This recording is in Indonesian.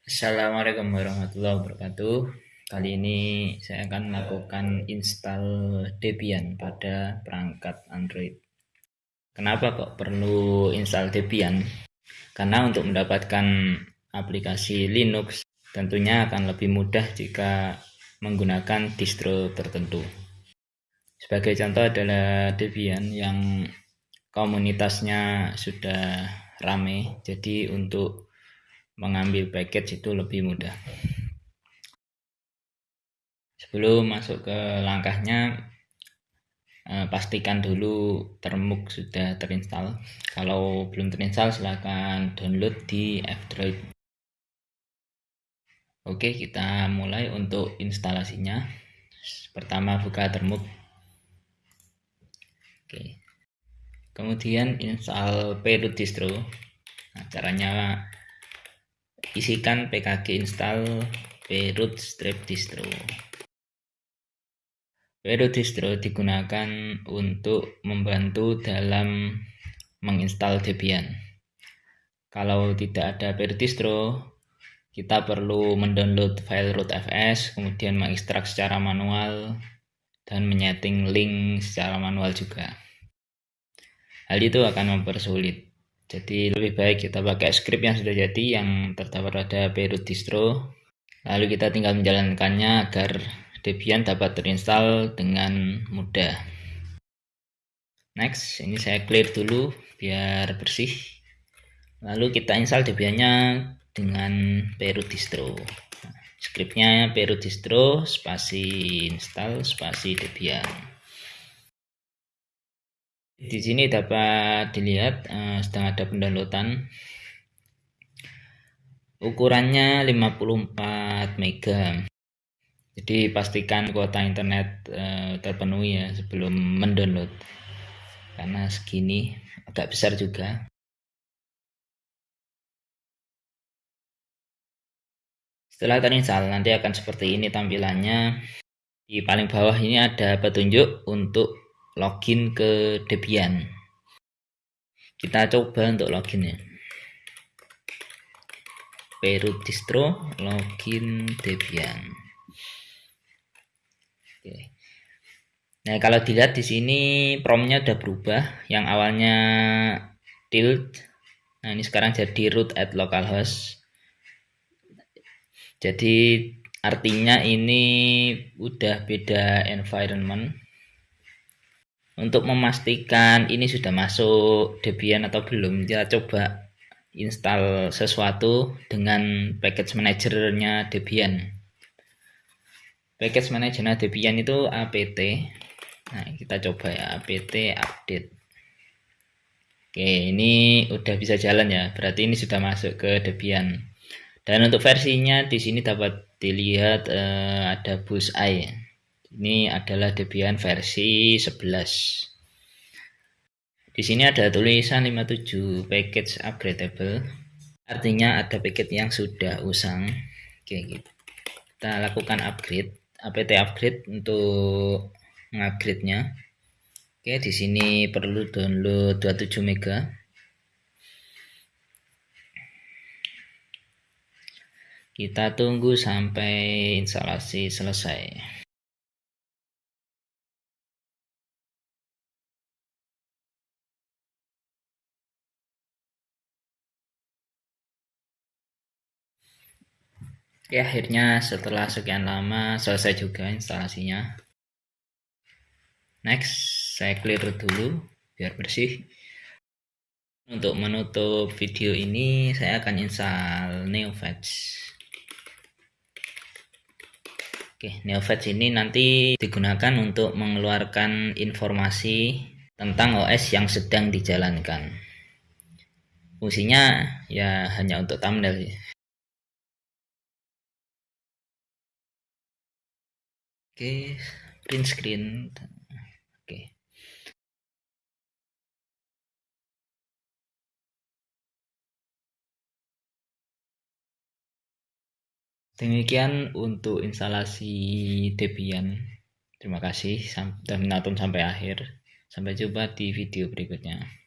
Assalamualaikum warahmatullahi wabarakatuh. Kali ini saya akan melakukan install Debian pada perangkat Android. Kenapa kok perlu install Debian? Karena untuk mendapatkan aplikasi Linux tentunya akan lebih mudah jika menggunakan distro tertentu. Sebagai contoh adalah Debian yang komunitasnya sudah rame. Jadi untuk mengambil package itu lebih mudah. Sebelum masuk ke langkahnya eh, pastikan dulu termuk sudah terinstall. Kalau belum terinstall silahkan download di F-Droid Oke kita mulai untuk instalasinya. Pertama buka termuk. Oke. Kemudian install payroot distro. Nah, caranya isikan pkg install payroot strip distro. Payroot distro digunakan untuk membantu dalam menginstal Debian. Kalau tidak ada payroot distro kita perlu mendownload file rootfs kemudian mengekstrak secara manual dan menyeting link secara manual juga. Hal itu akan mempersulit jadi lebih baik kita pakai script yang sudah jadi yang terdapat pada Beirut distro. Lalu kita tinggal menjalankannya agar Debian dapat terinstall dengan mudah. Next ini saya clear dulu biar bersih. Lalu kita install Debiannya dengan Beirut distro. Scriptnya Beirut distro spasi install spasi Debian di sini dapat dilihat uh, sedang ada pendownloadan. Ukurannya 54 mega. Jadi pastikan kuota internet uh, terpenuhi ya sebelum mendownload. Karena segini agak besar juga. Setelah terinstall nanti akan seperti ini tampilannya. Di paling bawah ini ada petunjuk untuk login ke Debian. Kita coba untuk login ya. Peru distro login Debian. Oke. Nah kalau dilihat di sini promnya udah berubah. Yang awalnya tilt nah ini sekarang jadi root at localhost. Jadi artinya ini udah beda environment untuk memastikan ini sudah masuk Debian atau belum kita coba install sesuatu dengan package manajernya Debian. Package manajernya Debian itu apt nah kita coba ya apt update. Oke ini udah bisa jalan ya. Berarti ini sudah masuk ke Debian. Dan untuk versinya di sini dapat dilihat eh, ada bullseye ini adalah Debian versi 11 di sini ada tulisan 57 package upgradable. Artinya ada paket yang sudah usang. Oke gitu. Kita lakukan upgrade apt upgrade untuk mengupgrade nya oke di sini perlu download 27 mega. Kita tunggu sampai instalasi selesai ya akhirnya setelah sekian lama selesai juga instalasinya. Next saya clear dulu biar bersih. Untuk menutup video ini saya akan install NeoFetch. Oke, NeoFetch ini nanti digunakan untuk mengeluarkan informasi tentang OS yang sedang dijalankan. Fungsinya ya hanya untuk thumbnail Oke, print screen. Oke. Demikian untuk instalasi Debian. Terima kasih sudah menonton sampai akhir. Sampai jumpa di video berikutnya.